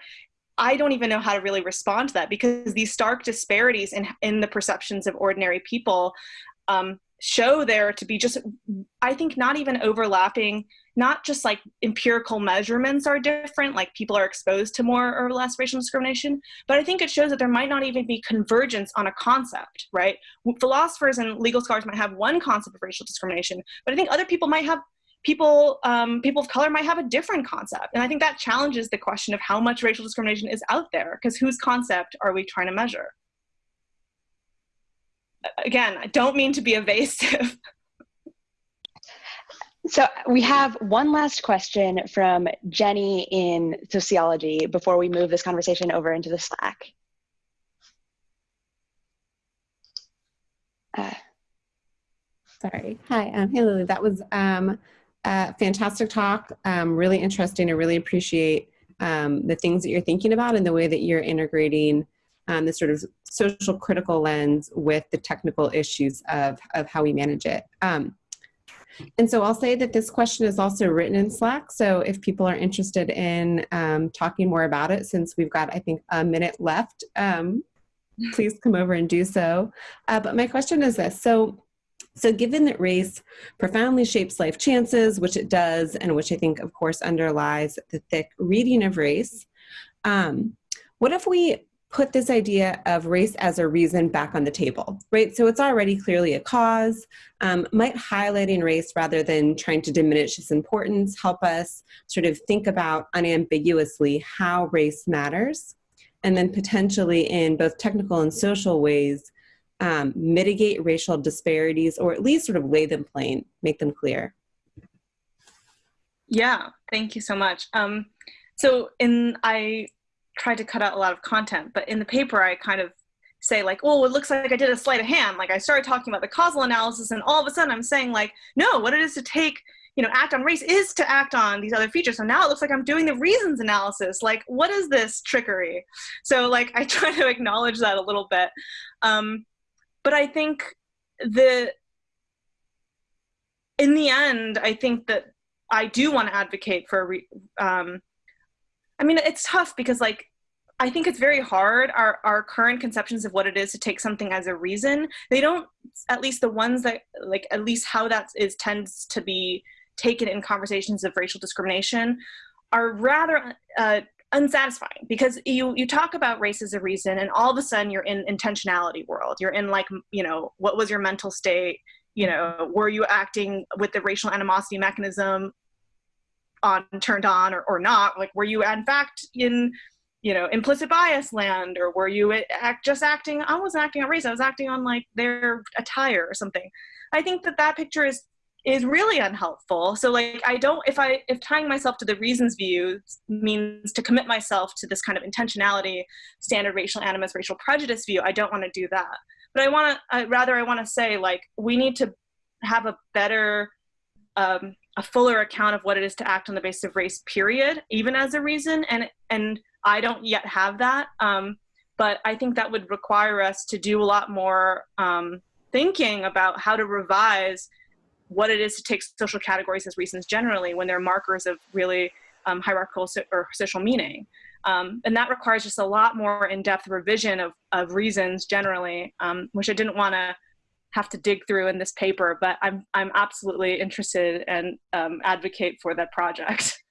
I don't even know how to really respond to that because these stark disparities in, in the perceptions of ordinary people um, show there to be just, I think, not even overlapping, not just like empirical measurements are different, like people are exposed to more or less racial discrimination, but I think it shows that there might not even be convergence on a concept, right? Philosophers and legal scholars might have one concept of racial discrimination, but I think other people might have people um, people of color might have a different concept and i think that challenges the question of how much racial discrimination is out there because whose concept are we trying to measure again i don't mean to be evasive so we have one last question from jenny in sociology before we move this conversation over into the slack uh, Sorry. Hi. Um, hey, Lily. That was um, fantastic talk, um, really interesting. I really appreciate um, the things that you're thinking about and the way that you're integrating um, the sort of social critical lens with the technical issues of, of how we manage it. Um, and so I'll say that this question is also written in Slack. So if people are interested in um, talking more about it, since we've got, I think, a minute left, um, please come over and do so. Uh, but my question is this. So So, given that race profoundly shapes life chances, which it does, and which I think, of course, underlies the thick reading of race, um, what if we put this idea of race as a reason back on the table, right? So it's already clearly a cause. Um, might highlighting race rather than trying to diminish its importance help us sort of think about unambiguously how race matters, and then potentially in both technical and social ways um, mitigate racial disparities or at least sort of lay them plain, make them clear. Yeah, thank you so much. Um, so in I tried to cut out a lot of content, but in the paper I kind of say like, oh, it looks like I did a sleight of hand. Like I started talking about the causal analysis and all of a sudden I'm saying like, no, what it is to take, you know, act on race is to act on these other features. So now it looks like I'm doing the reasons analysis. Like, what is this trickery? So like I try to acknowledge that a little bit. Um, but I think the, in the end, I think that I do want to advocate for um, I mean, it's tough because like I think it's very hard. Our our current conceptions of what it is to take something as a reason, they don't at least the ones that like at least how that is tends to be taken in conversations of racial discrimination are rather uh, unsatisfying because you you talk about race as a reason and all of a sudden you're in intentionality world. You're in like, you know, what was your mental state? You know, were you acting with the racial animosity mechanism on turned on or, or not like were you in fact in you know implicit bias land or were you act, just acting i was acting on race i was acting on like their attire or something i think that that picture is is really unhelpful. So like i don't if i if tying myself to the reasons view means to commit myself to this kind of intentionality standard racial animus racial prejudice view i don't want to do that. But i want to rather i want to say like we need to have a better um, a fuller account of what it is to act on the basis of race period even as a reason and and i don't yet have that um, but i think that would require us to do a lot more um, thinking about how to revise what it is to take social categories as reasons generally when they're markers of really um, hierarchical so, or social meaning um, and that requires just a lot more in-depth revision of, of reasons generally um, which i didn't want to have to dig through in this paper, but I'm, I'm absolutely interested and um, advocate for that project.